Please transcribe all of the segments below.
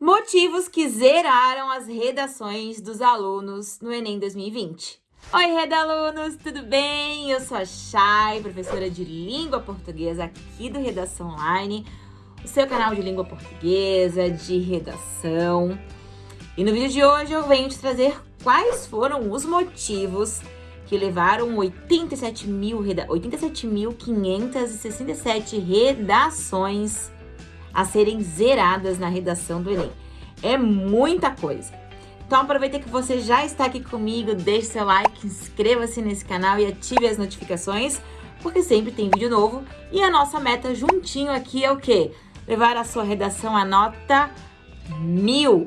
Motivos que zeraram as redações dos alunos no Enem 2020. Oi, redalunos, tudo bem? Eu sou a Chay, professora de língua portuguesa aqui do Redação Online, o seu canal de língua portuguesa, de redação. E no vídeo de hoje eu venho te trazer quais foram os motivos que levaram 87.567 redações a serem zeradas na redação do Enem. É muita coisa. Então aproveita que você já está aqui comigo, deixe seu like, inscreva-se nesse canal e ative as notificações, porque sempre tem vídeo novo. E a nossa meta juntinho aqui é o quê? Levar a sua redação à nota mil.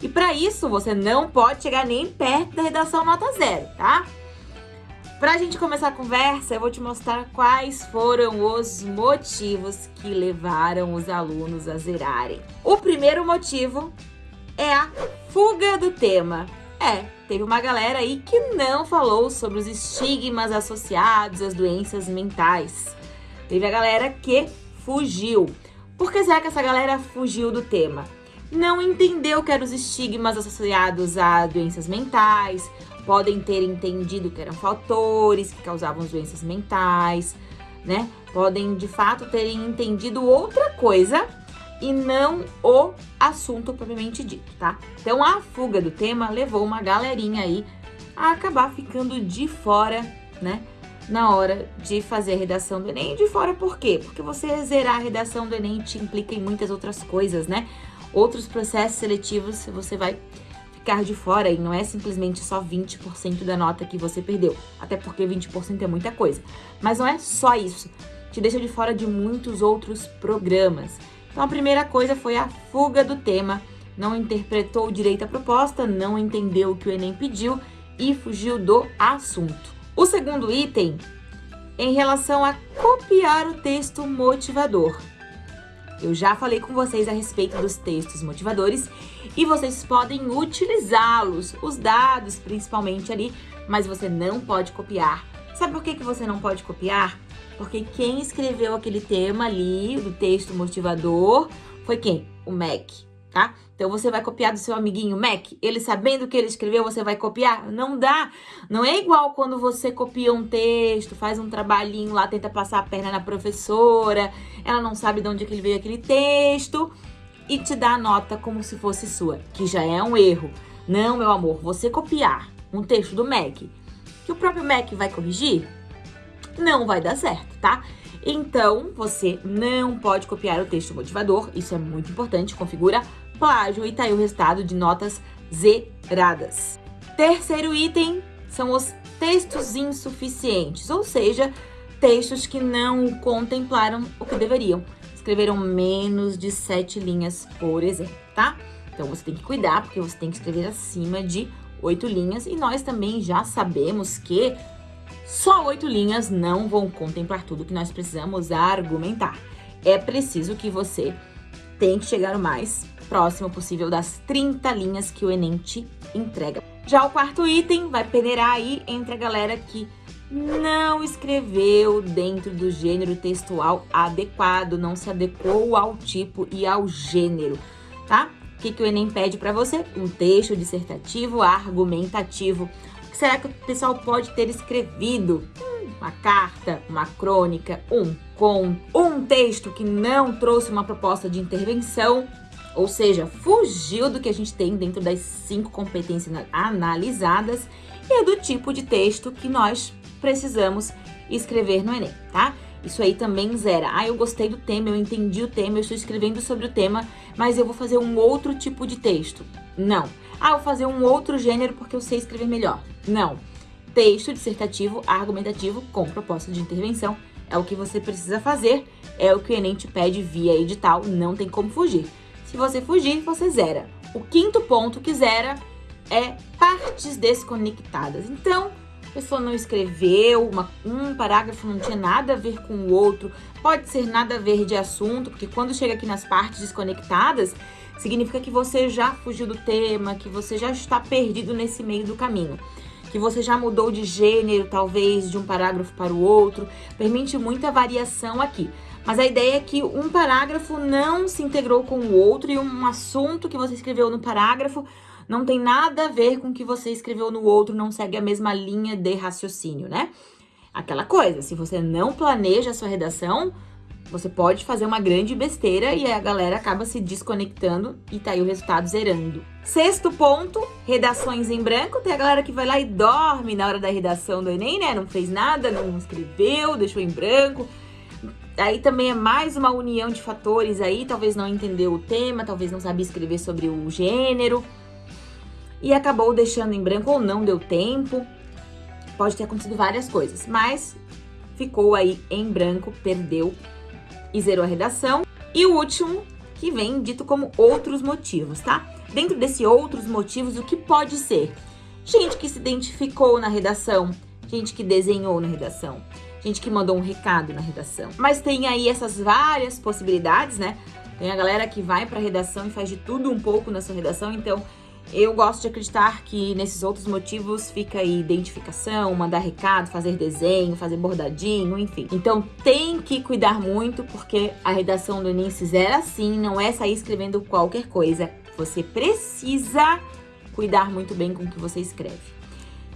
E para isso, você não pode chegar nem perto da redação nota zero, tá? Para a gente começar a conversa, eu vou te mostrar quais foram os motivos que levaram os alunos a zerarem. O primeiro motivo é a fuga do tema. É, teve uma galera aí que não falou sobre os estigmas associados às doenças mentais. Teve a galera que fugiu. Por que será que essa galera fugiu do tema? Não entendeu que eram os estigmas associados a doenças mentais, podem ter entendido que eram fatores que causavam doenças mentais, né? Podem de fato terem entendido outra coisa e não o assunto propriamente dito, tá? Então a fuga do tema levou uma galerinha aí a acabar ficando de fora, né? Na hora de fazer a redação do Enem. De fora por quê? Porque você zerar a redação do Enem te implica em muitas outras coisas, né? Outros processos seletivos você vai ficar de fora e não é simplesmente só 20% da nota que você perdeu. Até porque 20% é muita coisa. Mas não é só isso. Te deixa de fora de muitos outros programas. Então a primeira coisa foi a fuga do tema. Não interpretou direito a proposta, não entendeu o que o Enem pediu e fugiu do assunto. O segundo item, em relação a copiar o texto motivador. Eu já falei com vocês a respeito dos textos motivadores e vocês podem utilizá-los, os dados principalmente ali, mas você não pode copiar. Sabe por que, que você não pode copiar? Porque quem escreveu aquele tema ali, do texto motivador, foi quem? O MEC tá? Então você vai copiar do seu amiguinho Mac, ele sabendo o que ele escreveu, você vai copiar? Não dá. Não é igual quando você copia um texto, faz um trabalhinho lá, tenta passar a perna na professora, ela não sabe de onde é que veio aquele texto e te dá a nota como se fosse sua, que já é um erro. Não, meu amor, você copiar um texto do Mac, que o próprio Mac vai corrigir, não vai dar certo, tá? Então, você não pode copiar o texto motivador, isso é muito importante, configura plágio e tá aí o resultado de notas zeradas. Terceiro item são os textos insuficientes, ou seja, textos que não contemplaram o que deveriam. Escreveram menos de sete linhas, por exemplo, tá? Então você tem que cuidar, porque você tem que escrever acima de oito linhas. E nós também já sabemos que só oito linhas não vão contemplar tudo que nós precisamos argumentar. É preciso que você tem que chegar o mais próximo possível das 30 linhas que o Enem te entrega. Já o quarto item vai peneirar aí entre a galera que não escreveu dentro do gênero textual adequado, não se adequou ao tipo e ao gênero, tá? O que, que o Enem pede para você? Um texto dissertativo argumentativo será que o pessoal pode ter escrevido? Uma carta, uma crônica, um conto, um texto que não trouxe uma proposta de intervenção, ou seja, fugiu do que a gente tem dentro das cinco competências analisadas e é do tipo de texto que nós precisamos escrever no Enem, tá? Isso aí também zera. Ah, eu gostei do tema, eu entendi o tema, eu estou escrevendo sobre o tema, mas eu vou fazer um outro tipo de texto. Não. Ah, vou fazer um outro gênero porque eu sei escrever melhor. Não. Texto dissertativo argumentativo com proposta de intervenção é o que você precisa fazer, é o que o Enem te pede via edital, não tem como fugir. Se você fugir, você zera. O quinto ponto que zera é partes desconectadas. Então, a pessoa não escreveu, uma, um parágrafo não tinha nada a ver com o outro, pode ser nada a ver de assunto, porque quando chega aqui nas partes desconectadas, significa que você já fugiu do tema, que você já está perdido nesse meio do caminho que você já mudou de gênero, talvez, de um parágrafo para o outro. Permite muita variação aqui. Mas a ideia é que um parágrafo não se integrou com o outro e um assunto que você escreveu no parágrafo não tem nada a ver com o que você escreveu no outro, não segue a mesma linha de raciocínio, né? Aquela coisa, se você não planeja a sua redação, você pode fazer uma grande besteira e a galera acaba se desconectando e tá aí o resultado zerando. Sexto ponto, redações em branco. Tem a galera que vai lá e dorme na hora da redação do Enem, né? Não fez nada, não escreveu, deixou em branco. Aí também é mais uma união de fatores aí, talvez não entendeu o tema, talvez não sabia escrever sobre o gênero. E acabou deixando em branco ou não deu tempo. Pode ter acontecido várias coisas, mas ficou aí em branco, perdeu e zerou a redação. E o último, que vem dito como outros motivos, tá? Dentro desse outros motivos, o que pode ser? Gente que se identificou na redação, gente que desenhou na redação, gente que mandou um recado na redação. Mas tem aí essas várias possibilidades, né? Tem a galera que vai pra redação e faz de tudo um pouco na sua redação, então eu gosto de acreditar que nesses outros motivos fica aí identificação, mandar recado, fazer desenho, fazer bordadinho, enfim. Então tem que cuidar muito, porque a redação do Enem se zera assim, não é sair escrevendo qualquer coisa. Você precisa cuidar muito bem com o que você escreve.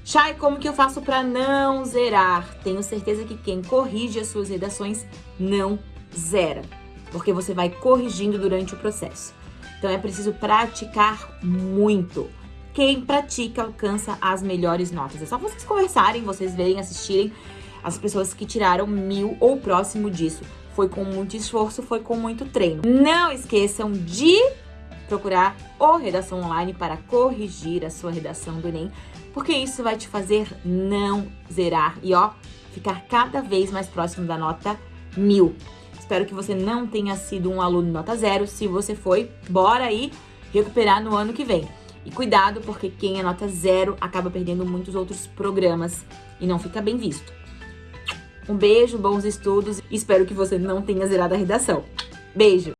Chay, como que eu faço para não zerar? Tenho certeza que quem corrige as suas redações não zera, porque você vai corrigindo durante o processo. Então é preciso praticar muito. Quem pratica alcança as melhores notas. É só vocês conversarem, vocês verem, assistirem as pessoas que tiraram mil ou próximo disso. Foi com muito esforço, foi com muito treino. Não esqueçam de procurar o Redação Online para corrigir a sua redação do Enem, porque isso vai te fazer não zerar e, ó, ficar cada vez mais próximo da nota mil. Espero que você não tenha sido um aluno nota zero. Se você foi, bora aí recuperar no ano que vem. E cuidado, porque quem é nota zero acaba perdendo muitos outros programas e não fica bem visto. Um beijo, bons estudos. Espero que você não tenha zerado a redação. Beijo!